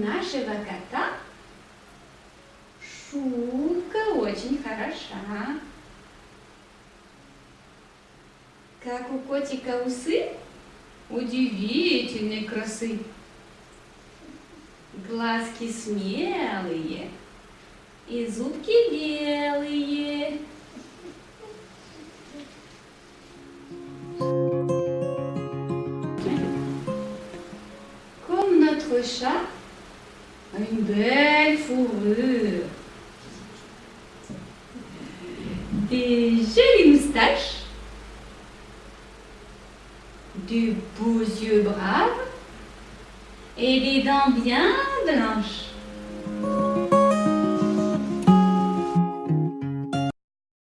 нашего кота шубка очень хороша. Как у котика усы удивительной красы. Глазки смелые и зубки белые. Chat a une belle fourrure, des jolies moustaches, de beaux yeux braves. Et des dents bien blanches.